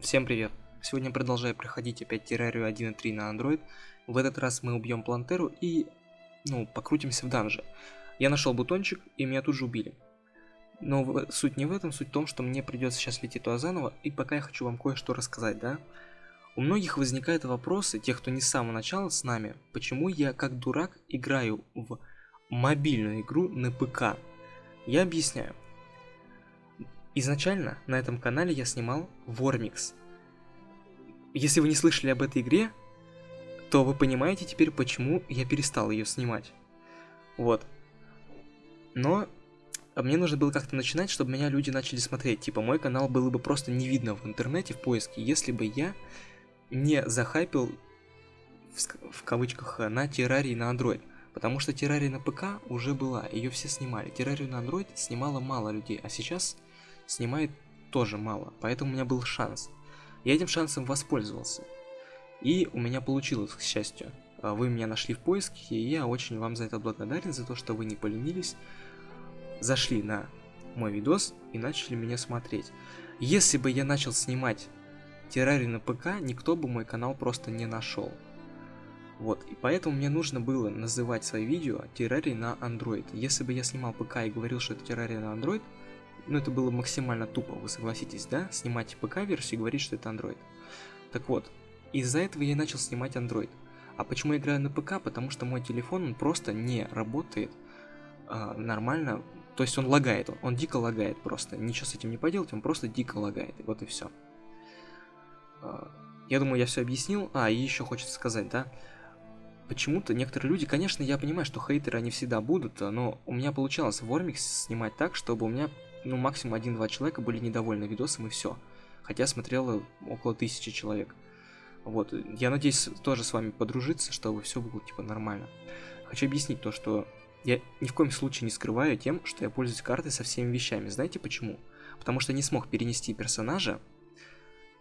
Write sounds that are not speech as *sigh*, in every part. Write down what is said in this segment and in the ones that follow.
Всем привет! Сегодня продолжаю проходить опять террарию 1.3 на Android. В этот раз мы убьем Плантеру и, ну, покрутимся в данже. Я нашел бутончик, и меня тут же убили. Но в... суть не в этом, суть в том, что мне придется сейчас лететь туда заново, и пока я хочу вам кое-что рассказать, да? У многих возникают вопросы, тех, кто не с самого начала с нами, почему я как дурак играю в мобильную игру на ПК. Я объясняю. Изначально на этом канале я снимал Вормикс. Если вы не слышали об этой игре, то вы понимаете теперь, почему я перестал ее снимать. Вот. Но мне нужно было как-то начинать, чтобы меня люди начали смотреть. Типа, мой канал было бы просто не видно в интернете, в поиске, если бы я не захайпил, в, в кавычках, на террарии на Android. Потому что террария на ПК уже была, ее все снимали. Террарию на Android снимало мало людей, а сейчас снимает тоже мало, поэтому у меня был шанс. Я этим шансом воспользовался. И у меня получилось, к счастью. А, вы меня нашли в поиске, и я очень вам за это благодарен, за то, что вы не поленились, зашли на мой видос и начали меня смотреть. Если бы я начал снимать террарию на ПК, никто бы мой канал просто не нашел. Вот, и поэтому мне нужно было называть свои видео террарий на Android. Если бы я снимал ПК и говорил, что это террария на Android, ну это было максимально тупо, вы согласитесь, да? Снимать ПК-версию и говорить, что это Android. Так вот, из-за этого я начал снимать Android. А почему я играю на ПК? Потому что мой телефон, он просто не работает э, нормально. То есть он лагает, он, он дико лагает просто. Ничего с этим не поделать, он просто дико лагает. Вот и все. Э, а, я думаю, я все объяснил. А, и еще хочется сказать, да? Почему-то некоторые люди, конечно, я понимаю, что хейтеры они всегда будут, но у меня получалось в Ормикс снимать так, чтобы у меня ну, максимум один-два человека были недовольны видосом и все. Хотя смотрело около тысячи человек. Вот, я надеюсь тоже с вами подружиться, чтобы все было типа нормально. Хочу объяснить то, что я ни в коем случае не скрываю тем, что я пользуюсь картой со всеми вещами. Знаете почему? Потому что не смог перенести персонажа,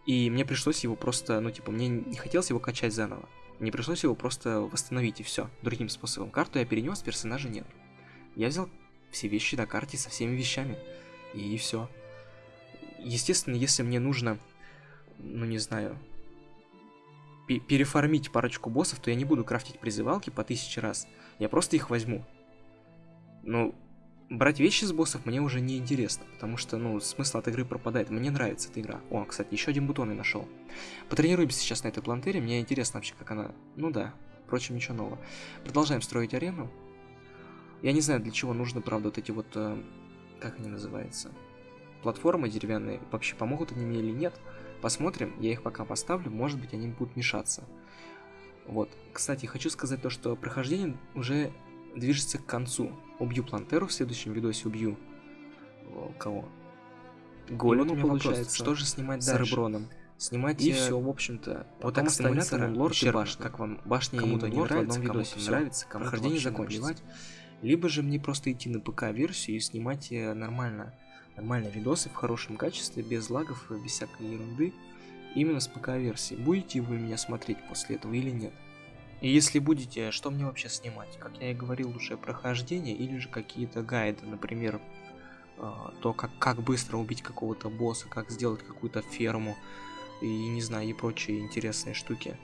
и мне пришлось его просто, ну типа, мне не хотелось его качать заново. Мне пришлось его просто восстановить и все. Другим способом. Карту я перенес, персонажа нет. Я взял все вещи на карте со всеми вещами и все. Естественно, если мне нужно, ну не знаю, переформить парочку боссов, то я не буду крафтить призывалки по тысяче раз. Я просто их возьму. Ну, брать вещи с боссов мне уже не интересно, потому что, ну, смысл от игры пропадает. Мне нравится эта игра. О, кстати, еще один бутон я нашел. Потренируемся сейчас на этой плантере, мне интересно вообще, как она... Ну да, впрочем, ничего нового. Продолжаем строить арену. Я не знаю, для чего нужно, правда, вот эти вот э, как они называются, платформы деревянные, вообще помогут они мне или нет. Посмотрим, я их пока поставлю, может быть они будут мешаться. Вот, кстати, хочу сказать то, что прохождение уже движется к концу. Убью Плантеру в следующем видосе, убью... О, кого? Голему, вот получается. Что же снимать с дальше? Реброном? Снимать и все, в общем-то. Вот так симулятором лорд и башня. Как вам башня кому-то не нравится, кому-то нравится, кому прохождение закончится. Либо же мне просто идти на ПК-версию и снимать э, нормально, нормальные видосы в хорошем качестве, без лагов, без всякой ерунды, именно с ПК-версии. Будете вы меня смотреть после этого или нет? И если будете, что мне вообще снимать? Как я и говорил, уже прохождение или же какие-то гайды, например, э, то, как, как быстро убить какого-то босса, как сделать какую-то ферму и, не знаю, и прочие интересные штуки.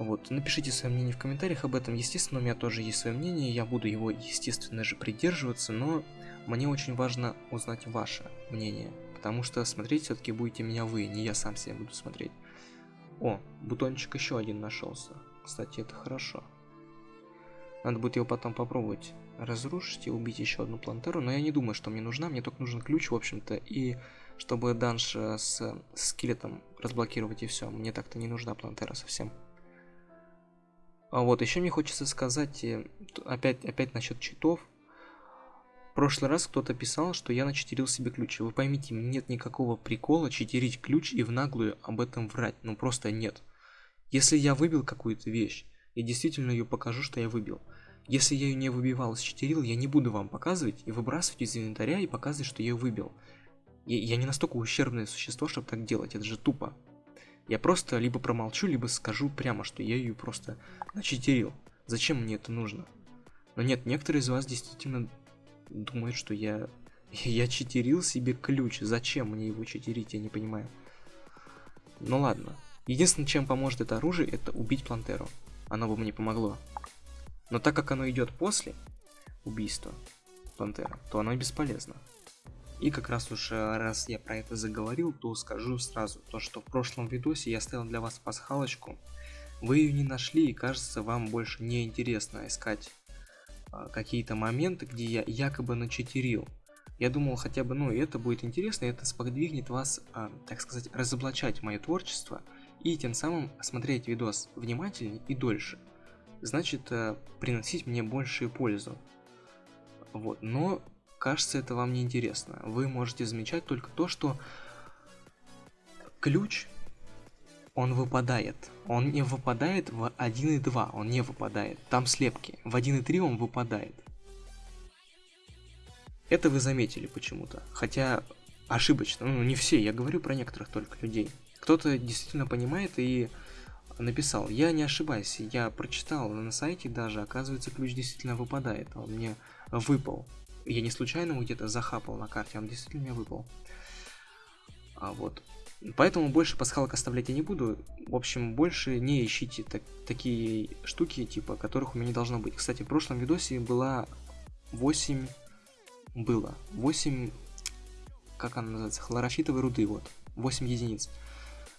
Вот, напишите свое мнение в комментариях об этом. Естественно, у меня тоже есть свое мнение, я буду его, естественно же, придерживаться, но мне очень важно узнать ваше мнение, потому что смотреть все-таки будете меня вы, не я сам себя буду смотреть. О, бутончик еще один нашелся. Кстати, это хорошо. Надо будет его потом попробовать разрушить и убить еще одну плантеру, но я не думаю, что мне нужна, мне только нужен ключ, в общем-то, и чтобы данж э, с, с скелетом разблокировать и все. Мне так-то не нужна плантера совсем. А вот, еще мне хочется сказать, э, опять, опять насчет читов. В прошлый раз кто-то писал, что я начитерил себе ключ. Вы поймите, нет никакого прикола читерить ключ и в наглую об этом врать. Ну просто нет. Если я выбил какую-то вещь, я действительно ее покажу, что я выбил. Если я ее не выбивал, считерил, я не буду вам показывать и выбрасывать из инвентаря и показывать, что я ее выбил. Я, я не настолько ущербное существо, чтобы так делать, это же тупо. Я просто либо промолчу, либо скажу прямо, что я ее просто начитерил. Зачем мне это нужно? Но нет, некоторые из вас действительно думают, что я... *laughs* Я читерил себе ключ. Зачем мне его читерить, я не понимаю. Ну ладно. Единственное, чем поможет это оружие, это убить Плантеру. Оно бы мне помогло. Но так как оно идет после убийства Плантера, то оно бесполезно. И как раз уж э, раз я про это заговорил, то скажу сразу, то что в прошлом видосе я оставил для вас пасхалочку. Вы ее не нашли и кажется вам больше не интересно искать а, какие-то моменты, где я якобы начитерил. Я думал хотя бы, ну это будет интересно, это сподвигнет вас, а, так сказать, разоблачать мое творчество и тем самым смотреть видос внимательнее и дольше. Значит, а, приносить мне большую пользу. Вот, но кажется, это вам не интересно. Вы можете замечать только то, что ключ, он выпадает. Он не выпадает в 1.2, он не выпадает. Там слепки. В 1.3 он выпадает. Это вы заметили почему-то. Хотя ошибочно. Ну, не все, я говорю про некоторых только людей. Кто-то действительно понимает и написал. Я не ошибаюсь, я прочитал на сайте даже, оказывается, ключ действительно выпадает. Он мне выпал. Я не случайно его где-то захапал на карте, он действительно мне выпал. А вот. Поэтому больше пасхалок оставлять я не буду. В общем, больше не ищите так, такие штуки, типа, которых у меня не должно быть. Кстати, в прошлом видосе была 8... Было. 8... Как она называется? Хлорофитовой руды, вот. 8 единиц.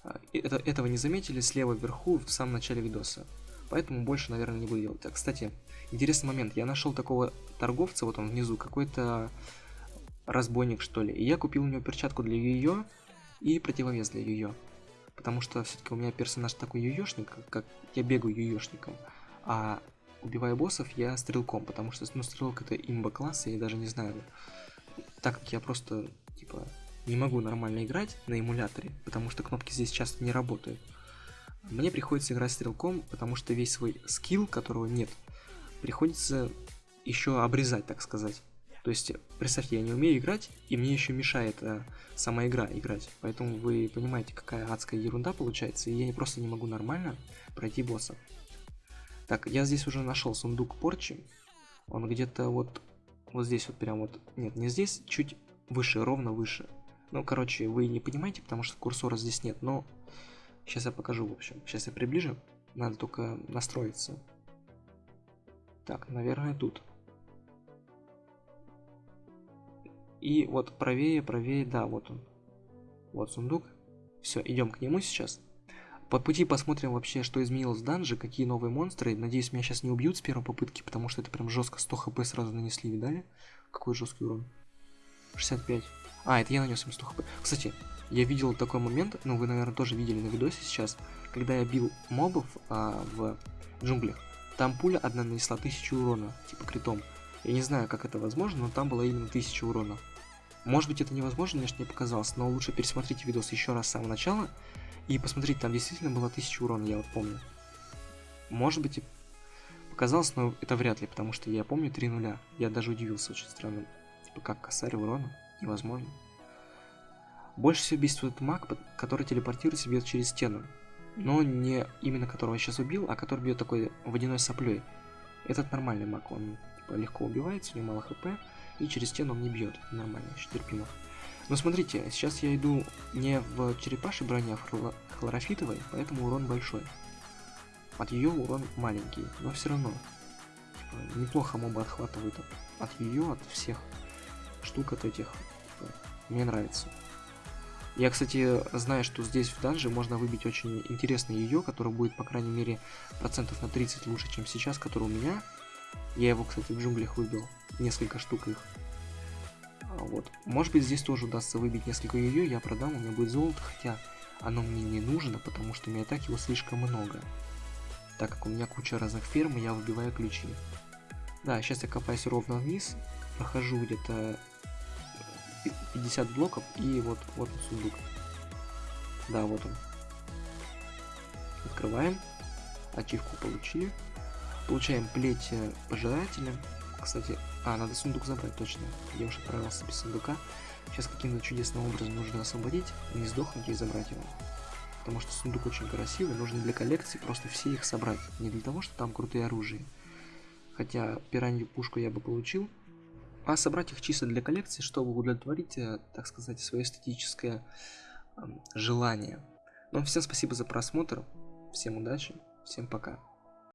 А, это, этого не заметили слева вверху в самом начале видоса. Поэтому больше, наверное, не буду делать. А, кстати, интересный момент. Я нашел такого торговца, вот он внизу, какой-то разбойник, что ли. И я купил у него перчатку для ее и противовес для ее. Потому что все-таки у меня персонаж такой юешник, как я бегаю юешником. А убивая боссов, я стрелком, потому что, ну, стрелок это имба класс, я даже не знаю. Так как я просто, типа, не могу нормально играть на эмуляторе, потому что кнопки здесь часто не работают. Мне приходится играть стрелком, потому что весь свой скилл, которого нет, приходится еще обрезать, так сказать. То есть, представьте, я не умею играть, и мне еще мешает э, сама игра играть. Поэтому вы понимаете, какая адская ерунда получается, и я просто не могу нормально пройти босса. Так, я здесь уже нашел сундук порчи. Он где-то вот, вот здесь вот прям вот, нет, не здесь, чуть выше, ровно выше. Ну, короче, вы не понимаете, потому что курсора здесь нет, но сейчас я покажу, в общем. Сейчас я приближу, надо только настроиться. Так, наверное, тут. И вот правее, правее, да, вот он. Вот сундук. Все, идем к нему сейчас. По пути посмотрим вообще, что изменилось в данже, какие новые монстры. Надеюсь, меня сейчас не убьют с первой попытки, потому что это прям жестко 100 хп сразу нанесли, видали? Какой жесткий урон. 65. А, это я нанес им 100 хп. Кстати, я видел такой момент, ну вы, наверное, тоже видели на видосе сейчас, когда я бил мобов а, в джунглях. Там пуля одна нанесла 1000 урона, типа критом. Я не знаю, как это возможно, но там было именно 1000 урона. Может быть это невозможно, мне не показалось, но лучше пересмотрите видос еще раз с самого начала и посмотрите, там действительно было 1000 урона, я вот помню. Может быть и показалось, но это вряд ли, потому что я помню 3 нуля. Я даже удивился очень странно. Типа как косарь урона невозможно. Больше всего бесит маг, который телепортируется и бьет через стену. Но не именно которого я сейчас убил, а который бьет такой водяной соплей. Этот нормальный маг, он типа, легко убивается, у него мало хп, и через стену он не бьет. Нормально, еще терпимо. Но смотрите, сейчас я иду не в черепашей броне, а в хлорофитовой, поэтому урон большой. От ее урон маленький, но все равно. Типа, неплохо моба отхватывает от ее, от всех штук от этих. Мне нравится. Я, кстати, знаю, что здесь в данже можно выбить очень интересный ее, который будет, по крайней мере, процентов на 30 лучше, чем сейчас, который у меня. Я его, кстати, в джунглях выбил. Несколько штук их. А вот. Может быть, здесь тоже удастся выбить несколько ее, я продам, у меня будет золото, хотя оно мне не нужно, потому что у меня так его слишком много. Так как у меня куча разных ферм, я выбиваю ключи. Да, сейчас я копаюсь ровно вниз, прохожу где-то 50 блоков и вот, вот сундук. Да, вот он. Открываем. Ачивку получили. Получаем плеть пожирателя. Кстати, а, надо сундук забрать, точно. Я уже отправился без сундука. Сейчас каким-то чудесным образом нужно освободить, не сдохнуть и забрать его. Потому что сундук очень красивый, нужно для коллекции просто все их собрать. Не для того, что там крутые оружия. Хотя пиранью пушку я бы получил, а собрать их чисто для коллекции, чтобы удовлетворить, э, так сказать, свое эстетическое желание. Ну, всем спасибо за просмотр, всем удачи, всем пока.